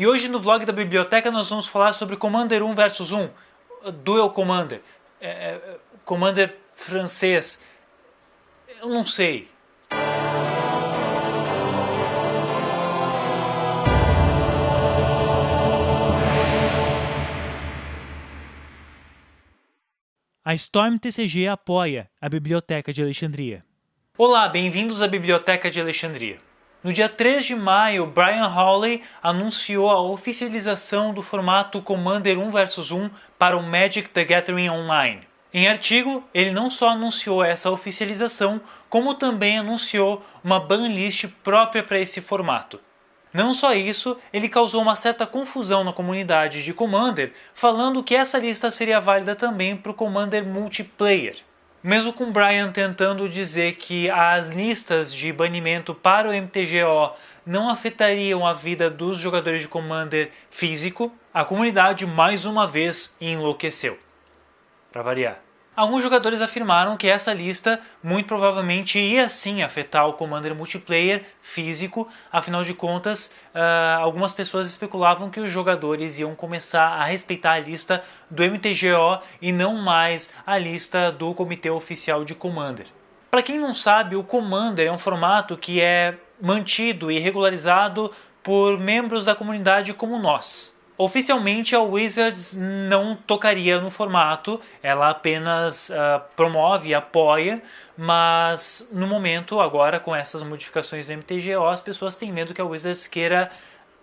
E hoje no vlog da biblioteca nós vamos falar sobre Commander 1 versus 1, Duel Commander, é, é, Commander francês, eu não sei. A Storm TCG apoia a Biblioteca de Alexandria. Olá, bem-vindos à Biblioteca de Alexandria. No dia 3 de maio, Brian Hawley anunciou a oficialização do formato Commander 1 vs 1 para o Magic the Gathering Online. Em artigo, ele não só anunciou essa oficialização, como também anunciou uma banlist própria para esse formato. Não só isso, ele causou uma certa confusão na comunidade de Commander, falando que essa lista seria válida também para o Commander Multiplayer. Mesmo com Brian tentando dizer que as listas de banimento para o MTGO não afetariam a vida dos jogadores de Commander físico, a comunidade mais uma vez enlouqueceu. Para variar. Alguns jogadores afirmaram que essa lista muito provavelmente ia sim afetar o Commander multiplayer físico, afinal de contas, uh, algumas pessoas especulavam que os jogadores iam começar a respeitar a lista do MTGO e não mais a lista do Comitê Oficial de Commander. Para quem não sabe, o Commander é um formato que é mantido e regularizado por membros da comunidade como nós. Oficialmente a Wizards não tocaria no formato, ela apenas uh, promove e apoia, mas no momento agora com essas modificações do MTGO as pessoas têm medo que a Wizards queira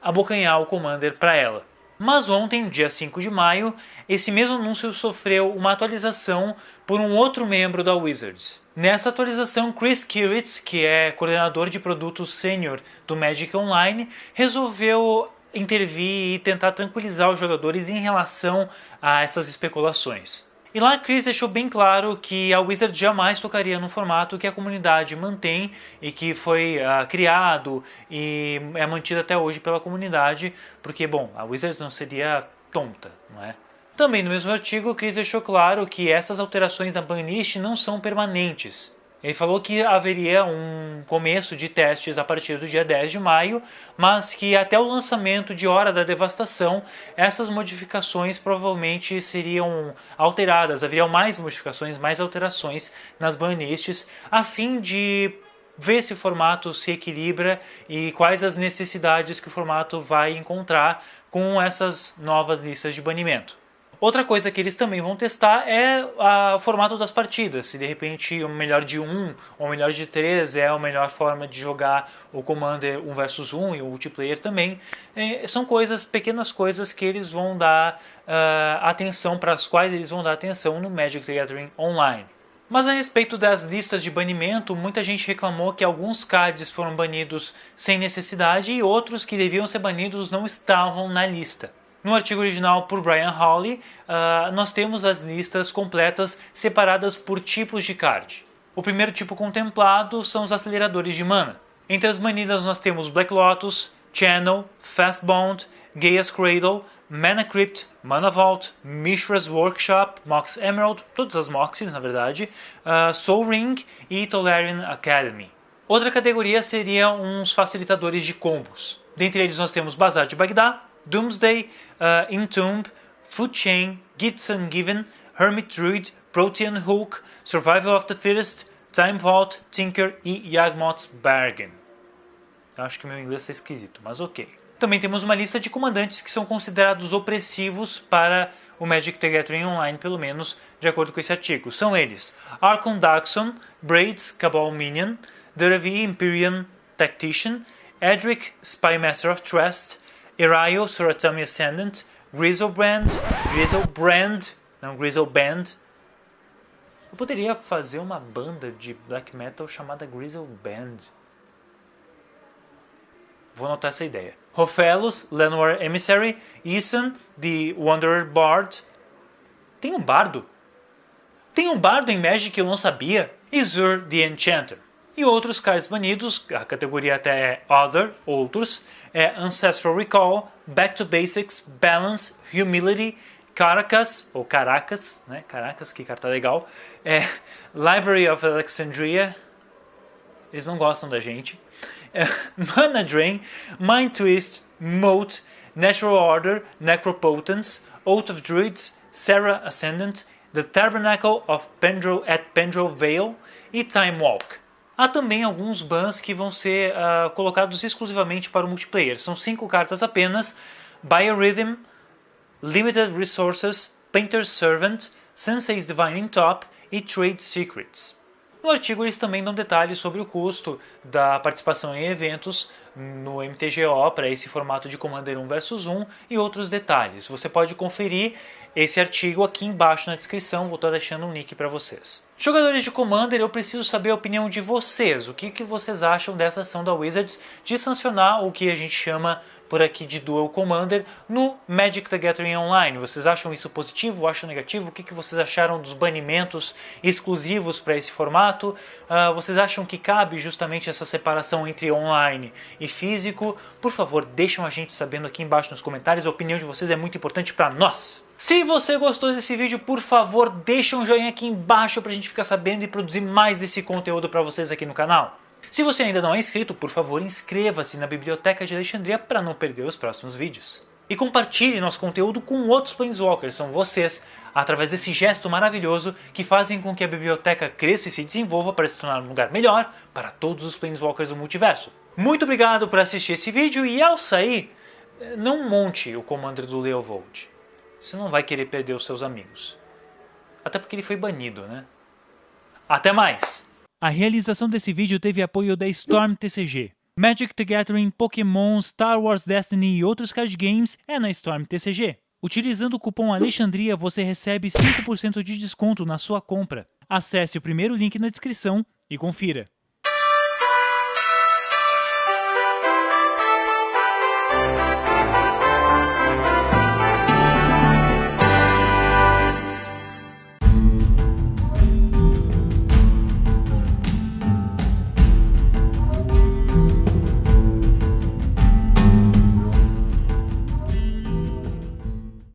abocanhar o Commander para ela. Mas ontem, dia 5 de maio, esse mesmo anúncio sofreu uma atualização por um outro membro da Wizards. Nessa atualização, Chris Kiritz, que é coordenador de produtos sênior do Magic Online, resolveu intervir e tentar tranquilizar os jogadores em relação a essas especulações. E lá Chris deixou bem claro que a Wizard jamais tocaria no formato que a comunidade mantém e que foi uh, criado e é mantido até hoje pela comunidade, porque, bom, a Wizards não seria tonta, não é? Também no mesmo artigo, Chris deixou claro que essas alterações na banlist não são permanentes. Ele falou que haveria um começo de testes a partir do dia 10 de maio, mas que até o lançamento de Hora da Devastação, essas modificações provavelmente seriam alteradas, haveriam mais modificações, mais alterações nas banlists, a fim de ver se o formato se equilibra e quais as necessidades que o formato vai encontrar com essas novas listas de banimento. Outra coisa que eles também vão testar é a, o formato das partidas. Se de repente o melhor de 1 ou o melhor de 3 é a melhor forma de jogar o Commander 1 versus 1 e o multiplayer também. É, são coisas, pequenas coisas que eles vão dar uh, atenção, para as quais eles vão dar atenção no Magic the Gathering Online. Mas a respeito das listas de banimento, muita gente reclamou que alguns cards foram banidos sem necessidade e outros que deviam ser banidos não estavam na lista. No artigo original por Brian Hawley, uh, nós temos as listas completas separadas por tipos de card. O primeiro tipo contemplado são os aceleradores de mana. Entre as banidas nós temos Black Lotus, Channel, Fast Bond, Gaia's Cradle, Mana Crypt, Mana Vault, Mishra's Workshop, Mox Emerald, todas as Moxies na verdade, uh, Soul Ring e Tolarian Academy. Outra categoria seria uns facilitadores de combos. Dentre eles nós temos Bazar de Bagdá, Doomsday, uh, Entomb, Food Chain, Gifts Ungiven, Hermit Druid, Protean Hook, Survival of the Fittest, Time Vault, Tinker e Yagmoth's Bargain. Eu acho que meu inglês está esquisito, mas ok. Também temos uma lista de comandantes que são considerados opressivos para o Magic the Gathering Online, pelo menos de acordo com esse artigo. São eles Archon Daxon, Braids Cabal Minion, Duravi Imperium Tactician, Edric Spymaster of Trust, Erayo, Suratami Ascendant, Grizzlebrand, Grizzlebrand, não, Grizzleband. Eu poderia fazer uma banda de black metal chamada Grizzleband. Vou anotar essa ideia. Rofelos, Lenoir Emissary, Ethan, The Wanderer Bard. Tem um bardo? Tem um bardo em Magic que eu não sabia? Izur, The Enchanter e outros cards banidos, a categoria até é Other, outros, é Ancestral Recall, Back to Basics, Balance, Humility, Caracas, ou Caracas, né? Caracas, que carta legal, é Library of Alexandria, eles não gostam da gente, é, Mana Drain, Mind Twist, Moat, Natural Order, Necropotence, Oath of Druids, Sarah Ascendant, The Tabernacle of Pendrel at Pendrel Vale e Time Walk. Há também alguns bans que vão ser uh, colocados exclusivamente para o multiplayer. São cinco cartas apenas: Biorhythm, Limited Resources, Painter's Servant, Sensei's Divining Top e Trade Secrets. No artigo eles também dão detalhes sobre o custo da participação em eventos no MTGO para esse formato de Commander 1 vs 1 e outros detalhes. Você pode conferir esse artigo aqui embaixo na descrição, vou estar deixando um link para vocês. Jogadores de Commander, eu preciso saber a opinião de vocês. O que, que vocês acham dessa ação da Wizards de sancionar o que a gente chama por aqui de Dual Commander no Magic the Gathering Online. Vocês acham isso positivo? Acham negativo? O que, que vocês acharam dos banimentos exclusivos para esse formato? Uh, vocês acham que cabe justamente essa separação entre online e físico? Por favor, deixem a gente sabendo aqui embaixo nos comentários. A opinião de vocês é muito importante para nós. Se você gostou desse vídeo, por favor, deixa um joinha aqui embaixo para a gente ficar sabendo e produzir mais desse conteúdo para vocês aqui no canal. Se você ainda não é inscrito, por favor inscreva-se na Biblioteca de Alexandria para não perder os próximos vídeos. E compartilhe nosso conteúdo com outros Planeswalkers, são vocês, através desse gesto maravilhoso que fazem com que a biblioteca cresça e se desenvolva para se tornar um lugar melhor para todos os Planeswalkers do multiverso. Muito obrigado por assistir esse vídeo e ao sair, não monte o Commander do Leovold. Você não vai querer perder os seus amigos. Até porque ele foi banido, né? Até mais! A realização desse vídeo teve apoio da Storm TCG. Magic the Gathering, Pokémon, Star Wars Destiny e outros card games é na Storm TCG. Utilizando o cupom Alexandria você recebe 5% de desconto na sua compra. Acesse o primeiro link na descrição e confira.